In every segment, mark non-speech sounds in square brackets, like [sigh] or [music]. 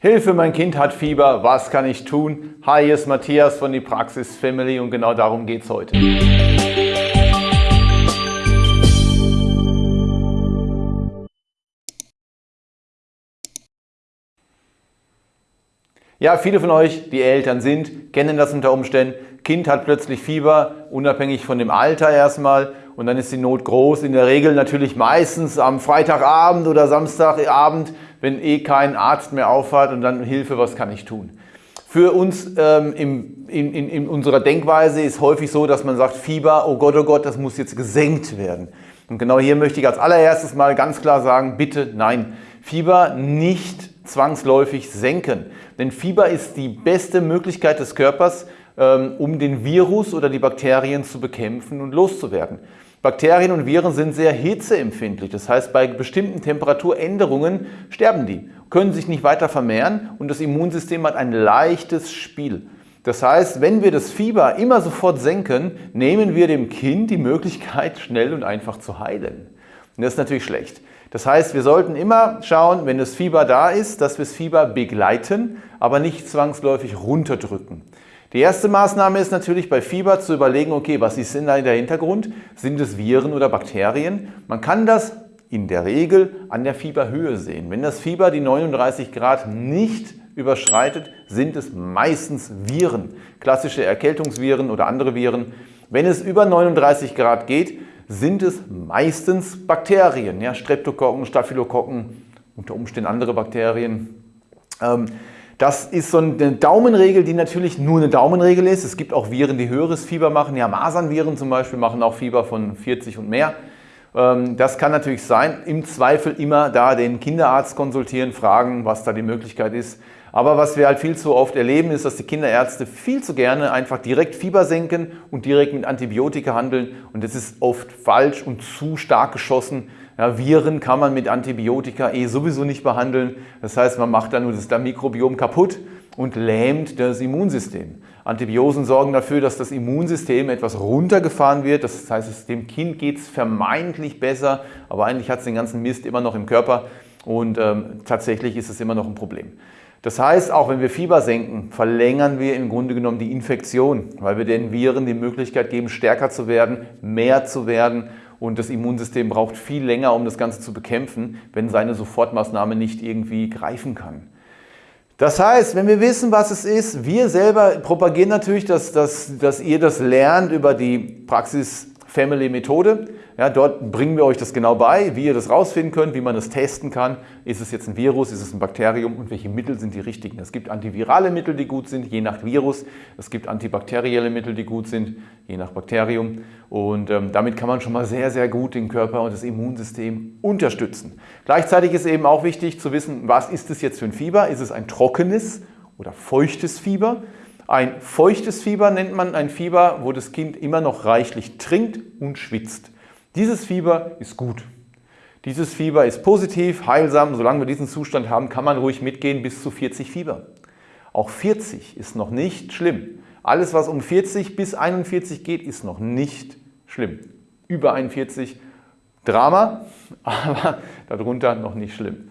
Hilfe, mein Kind hat Fieber, was kann ich tun? Hi, hier ist Matthias von die Praxis Family und genau darum geht es heute. Ja, viele von euch, die Eltern sind, kennen das unter Umständen. Kind hat plötzlich Fieber, unabhängig von dem Alter erstmal und dann ist die Not groß. In der Regel natürlich meistens am Freitagabend oder Samstagabend wenn eh kein Arzt mehr auffahrt und dann Hilfe, was kann ich tun? Für uns ähm, im, in, in, in unserer Denkweise ist häufig so, dass man sagt, Fieber, oh Gott, oh Gott, das muss jetzt gesenkt werden. Und genau hier möchte ich als allererstes mal ganz klar sagen, bitte nein, Fieber nicht zwangsläufig senken. Denn Fieber ist die beste Möglichkeit des Körpers, ähm, um den Virus oder die Bakterien zu bekämpfen und loszuwerden. Bakterien und Viren sind sehr hitzeempfindlich. Das heißt, bei bestimmten Temperaturänderungen sterben die, können sich nicht weiter vermehren und das Immunsystem hat ein leichtes Spiel. Das heißt, wenn wir das Fieber immer sofort senken, nehmen wir dem Kind die Möglichkeit, schnell und einfach zu heilen. Und das ist natürlich schlecht. Das heißt, wir sollten immer schauen, wenn das Fieber da ist, dass wir das Fieber begleiten, aber nicht zwangsläufig runterdrücken. Die erste Maßnahme ist natürlich bei Fieber zu überlegen, okay, was ist denn da der Hintergrund? Sind es Viren oder Bakterien? Man kann das in der Regel an der Fieberhöhe sehen. Wenn das Fieber die 39 Grad nicht überschreitet, sind es meistens Viren, klassische Erkältungsviren oder andere Viren. Wenn es über 39 Grad geht, sind es meistens Bakterien, ja, Streptokokken, Staphylokokken, unter Umständen andere Bakterien. Ähm, das ist so eine Daumenregel, die natürlich nur eine Daumenregel ist. Es gibt auch Viren, die höheres Fieber machen. Ja, Masernviren zum Beispiel machen auch Fieber von 40 und mehr. Ähm, das kann natürlich sein. Im Zweifel immer da den Kinderarzt konsultieren, fragen, was da die Möglichkeit ist. Aber was wir halt viel zu oft erleben, ist, dass die Kinderärzte viel zu gerne einfach direkt Fieber senken und direkt mit Antibiotika handeln. Und das ist oft falsch und zu stark geschossen. Ja, Viren kann man mit Antibiotika eh sowieso nicht behandeln. Das heißt, man macht dann nur das Mikrobiom kaputt und lähmt das Immunsystem. Antibiosen sorgen dafür, dass das Immunsystem etwas runtergefahren wird. Das heißt, dem Kind geht es vermeintlich besser, aber eigentlich hat es den ganzen Mist immer noch im Körper und ähm, tatsächlich ist es immer noch ein Problem. Das heißt, auch wenn wir Fieber senken, verlängern wir im Grunde genommen die Infektion, weil wir den Viren die Möglichkeit geben, stärker zu werden, mehr zu werden und das Immunsystem braucht viel länger, um das Ganze zu bekämpfen, wenn seine Sofortmaßnahme nicht irgendwie greifen kann. Das heißt, wenn wir wissen, was es ist, wir selber propagieren natürlich, dass, dass, dass ihr das lernt über die Praxis Family Methode. Ja, dort bringen wir euch das genau bei, wie ihr das rausfinden könnt, wie man das testen kann. Ist es jetzt ein Virus, ist es ein Bakterium und welche Mittel sind die richtigen? Es gibt antivirale Mittel, die gut sind, je nach Virus. Es gibt antibakterielle Mittel, die gut sind, je nach Bakterium. Und ähm, damit kann man schon mal sehr, sehr gut den Körper und das Immunsystem unterstützen. Gleichzeitig ist eben auch wichtig zu wissen, was ist es jetzt für ein Fieber? Ist es ein trockenes oder feuchtes Fieber? Ein feuchtes Fieber nennt man ein Fieber, wo das Kind immer noch reichlich trinkt und schwitzt. Dieses Fieber ist gut. Dieses Fieber ist positiv, heilsam. Solange wir diesen Zustand haben, kann man ruhig mitgehen bis zu 40 Fieber. Auch 40 ist noch nicht schlimm. Alles, was um 40 bis 41 geht, ist noch nicht schlimm. Über 41 Drama, [laughs] aber darunter noch nicht schlimm.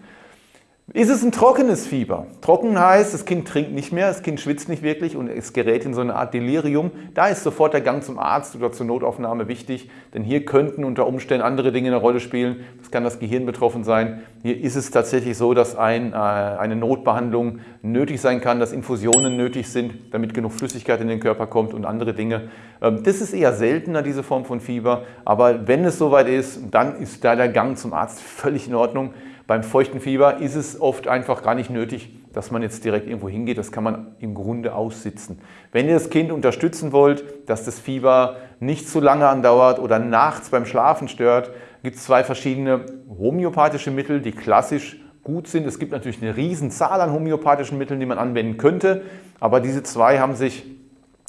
Ist es ein trockenes Fieber? Trocken heißt, das Kind trinkt nicht mehr, das Kind schwitzt nicht wirklich und es gerät in so eine Art Delirium. Da ist sofort der Gang zum Arzt oder zur Notaufnahme wichtig, denn hier könnten unter Umständen andere Dinge eine Rolle spielen. Es kann das Gehirn betroffen sein. Hier ist es tatsächlich so, dass ein, äh, eine Notbehandlung nötig sein kann, dass Infusionen nötig sind, damit genug Flüssigkeit in den Körper kommt und andere Dinge. Ähm, das ist eher seltener, diese Form von Fieber, aber wenn es soweit ist, dann ist da der Gang zum Arzt völlig in Ordnung. Beim feuchten Fieber ist es oft einfach gar nicht nötig, dass man jetzt direkt irgendwo hingeht. Das kann man im Grunde aussitzen. Wenn ihr das Kind unterstützen wollt, dass das Fieber nicht zu lange andauert oder nachts beim Schlafen stört, gibt es zwei verschiedene homöopathische Mittel, die klassisch gut sind. Es gibt natürlich eine riesen Zahl an homöopathischen Mitteln, die man anwenden könnte, aber diese zwei haben sich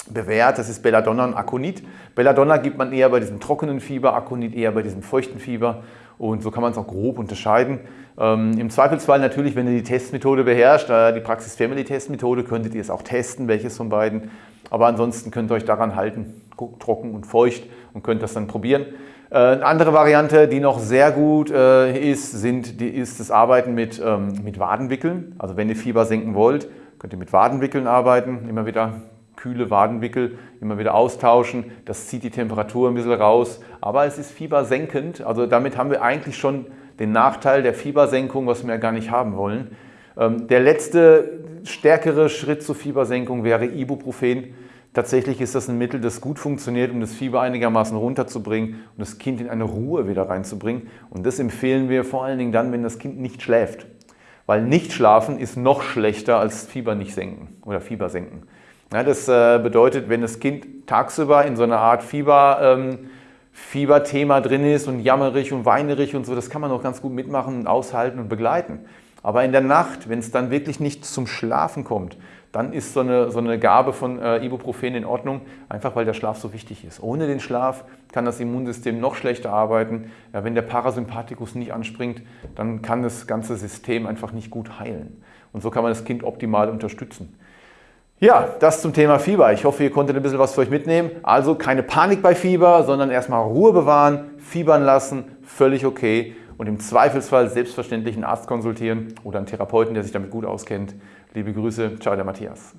bewährt. Das ist Belladonna und Aconit. Belladonna gibt man eher bei diesem trockenen Fieber, Aconit eher bei diesem feuchten Fieber. Und so kann man es auch grob unterscheiden. Ähm, Im Zweifelsfall natürlich, wenn ihr die Testmethode beherrscht, äh, die Praxis Family Testmethode, könntet ihr es auch testen, welches von beiden. Aber ansonsten könnt ihr euch daran halten, trocken und feucht und könnt das dann probieren. Äh, eine andere Variante, die noch sehr gut äh, ist, sind, die, ist das Arbeiten mit, ähm, mit Wadenwickeln. Also wenn ihr Fieber senken wollt, könnt ihr mit Wadenwickeln arbeiten. Immer wieder kühle Wadenwickel, immer wieder austauschen. Das zieht die Temperatur ein bisschen raus. Aber es ist fiebersenkend. Also damit haben wir eigentlich schon den Nachteil der Fiebersenkung, was wir ja gar nicht haben wollen. Ähm, der letzte stärkere Schritt zur Fiebersenkung wäre Ibuprofen. Tatsächlich ist das ein Mittel, das gut funktioniert, um das Fieber einigermaßen runterzubringen und das Kind in eine Ruhe wieder reinzubringen. Und das empfehlen wir vor allen Dingen dann, wenn das Kind nicht schläft. Weil nicht schlafen ist noch schlechter als Fieber nicht senken oder Fieber senken. Ja, das äh, bedeutet, wenn das Kind tagsüber in so einer Art Fieber, ähm, Fieberthema drin ist und jammerig und weinerig und so, das kann man auch ganz gut mitmachen und aushalten und begleiten. Aber in der Nacht, wenn es dann wirklich nicht zum Schlafen kommt, dann ist so eine, so eine Gabe von äh, Ibuprofen in Ordnung, einfach weil der Schlaf so wichtig ist. Ohne den Schlaf kann das Immunsystem noch schlechter arbeiten. Ja, wenn der Parasympathikus nicht anspringt, dann kann das ganze System einfach nicht gut heilen. Und so kann man das Kind optimal unterstützen. Ja, das zum Thema Fieber. Ich hoffe, ihr konntet ein bisschen was für euch mitnehmen. Also keine Panik bei Fieber, sondern erstmal Ruhe bewahren, fiebern lassen, völlig okay. Und im Zweifelsfall selbstverständlich einen Arzt konsultieren oder einen Therapeuten, der sich damit gut auskennt. Liebe Grüße, ciao der Matthias.